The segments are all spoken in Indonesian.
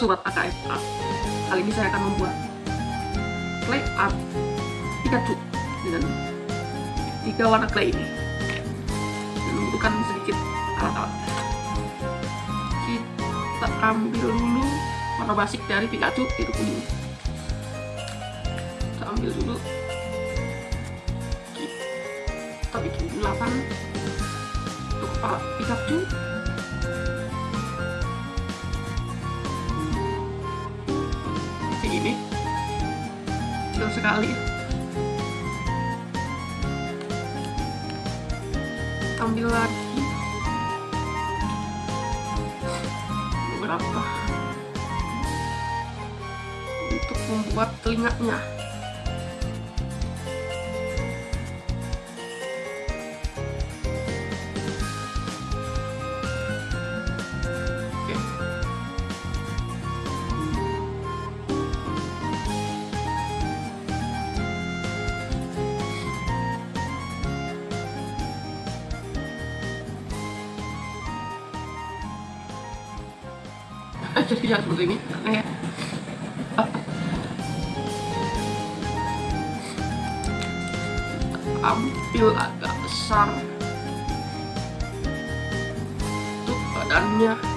sobat AKFA Kali ini saya akan membuat clay art Pikachu dengan tiga warna clay ini. Dan membutuhkan sedikit alat-alat. Kita ambil dulu warna basic dari Pikachu itu kuning. Kita ambil dulu. Kita bikin 8 untuk kepala Pikachu sekali. Ambil lagi. Beberapa. Untuk membuat telinganya jadi ya seperti ini. Kayak ambil agak besar. Untuk badannya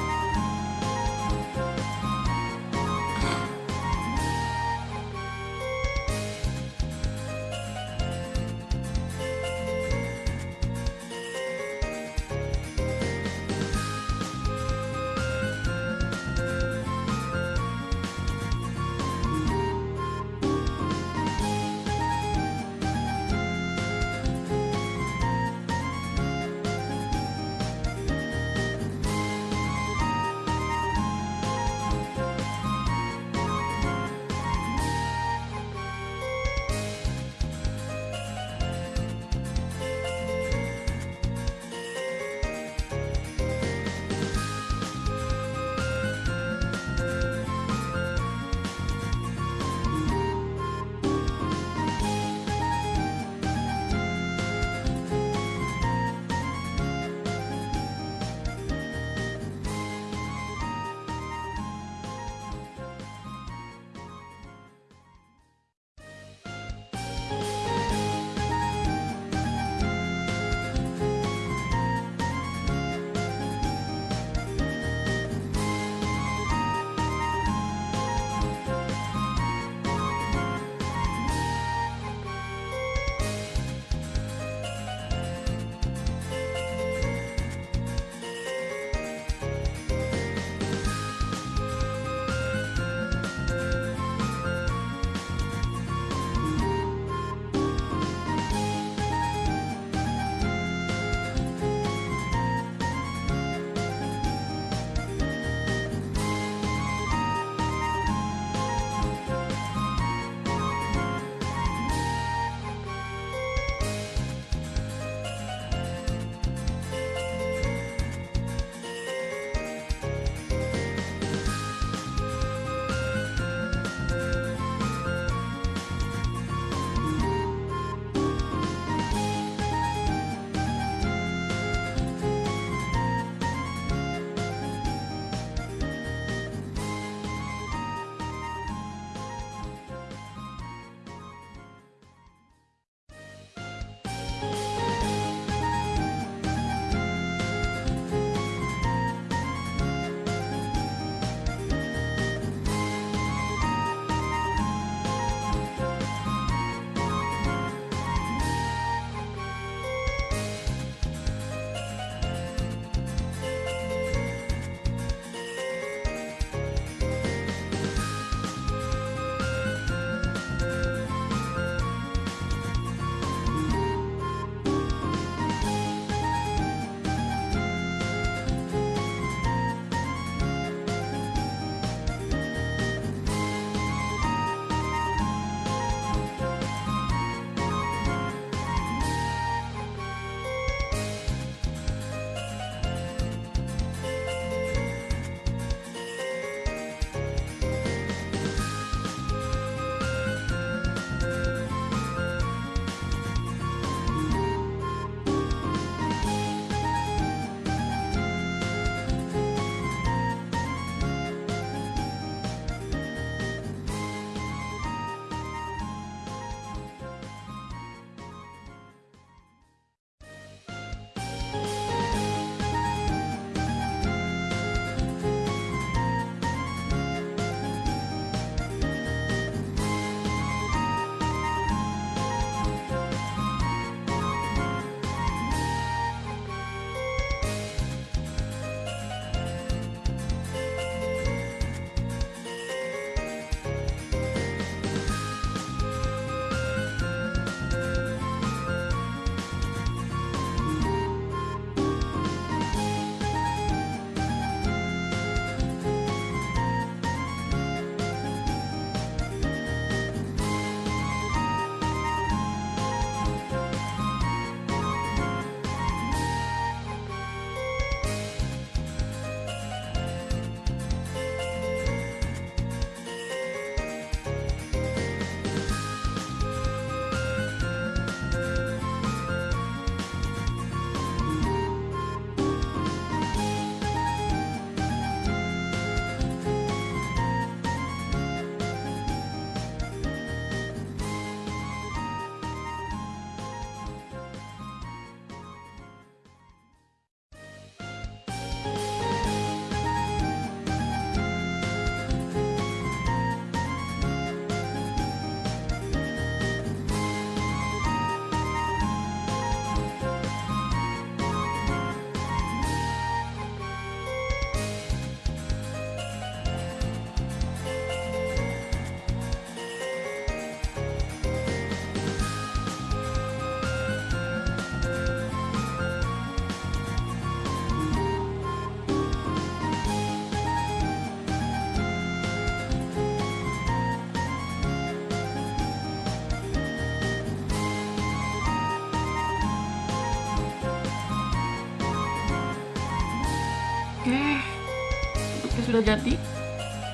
bentuknya sudah jadi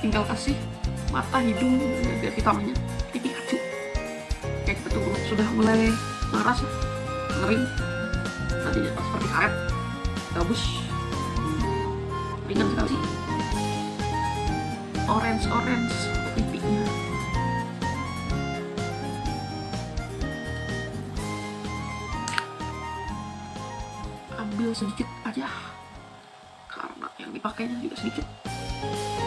tinggal kasih mata hidung biar vitaminnya ini Pikachu oke kita tunggu. Sudah mulai maras ya. Kering nanti seperti karet. Gabus ringan sekali. Orange orange. Pipinya ambil sedikit aja. Karena yang dipakainya juga sedikit Thank you.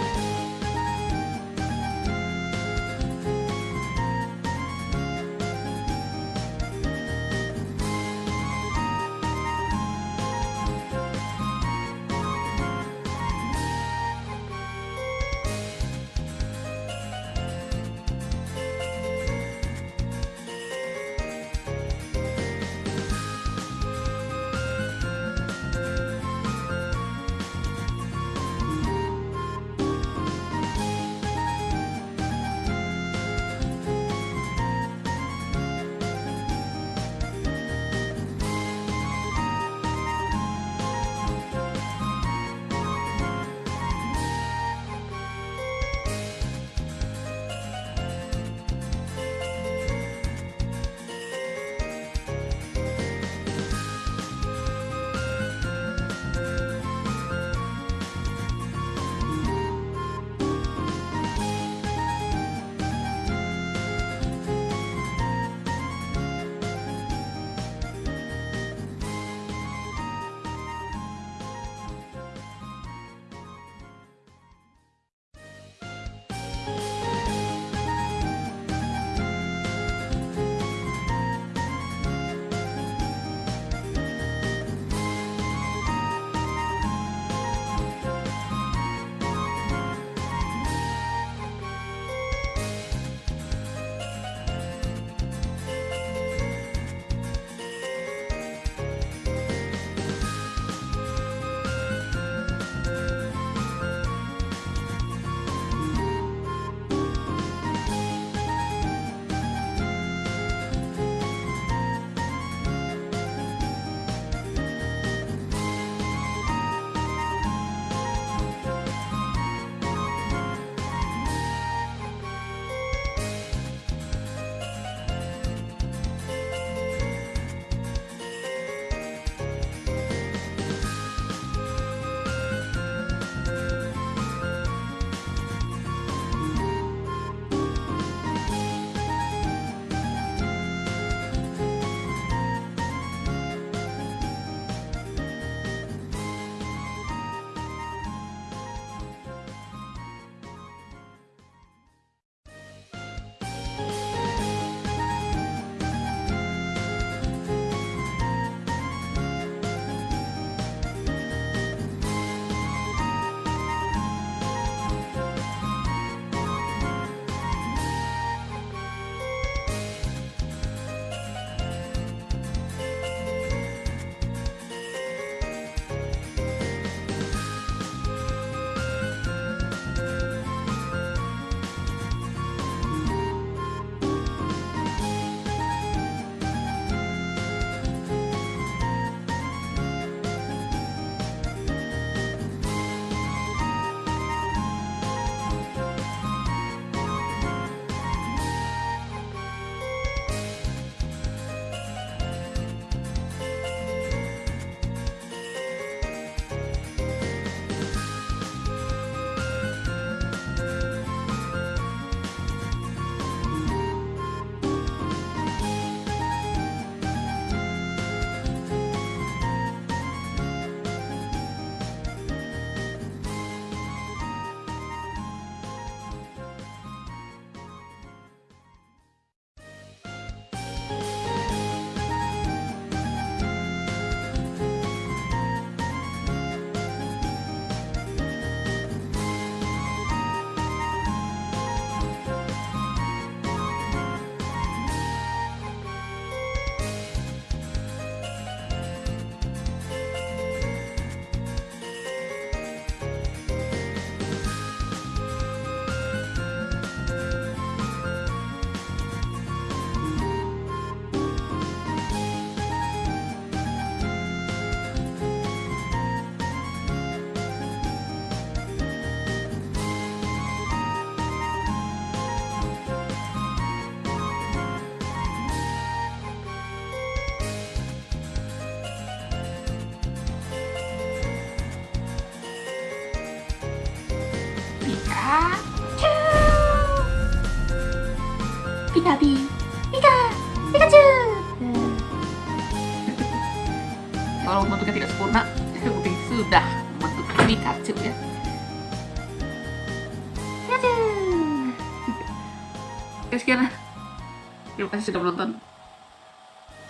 Sudah menonton.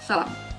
Salam